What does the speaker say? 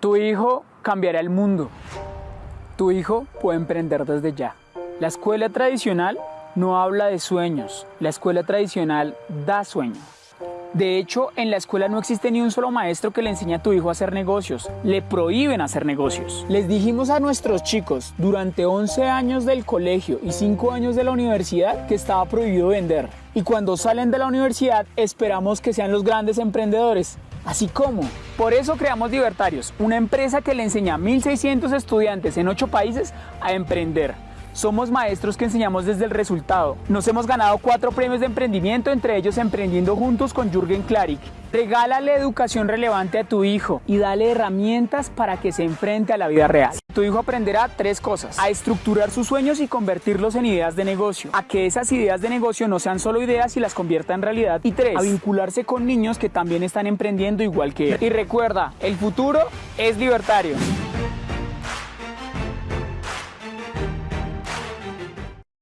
Tu hijo cambiará el mundo. Tu hijo puede emprender desde ya. La escuela tradicional no habla de sueños. La escuela tradicional da sueños. De hecho, en la escuela no existe ni un solo maestro que le enseñe a tu hijo a hacer negocios. Le prohíben hacer negocios. Les dijimos a nuestros chicos durante 11 años del colegio y 5 años de la universidad que estaba prohibido vender. Y cuando salen de la universidad esperamos que sean los grandes emprendedores. Así como. Por eso creamos Libertarios, una empresa que le enseña a 1.600 estudiantes en 8 países a emprender. Somos maestros que enseñamos desde el resultado. Nos hemos ganado cuatro premios de emprendimiento, entre ellos Emprendiendo Juntos con Jürgen Klarik. Regálale educación relevante a tu hijo y dale herramientas para que se enfrente a la vida real. Tu hijo aprenderá tres cosas. A estructurar sus sueños y convertirlos en ideas de negocio. A que esas ideas de negocio no sean solo ideas y las convierta en realidad. Y tres, a vincularse con niños que también están emprendiendo igual que él. Y recuerda, el futuro es libertario.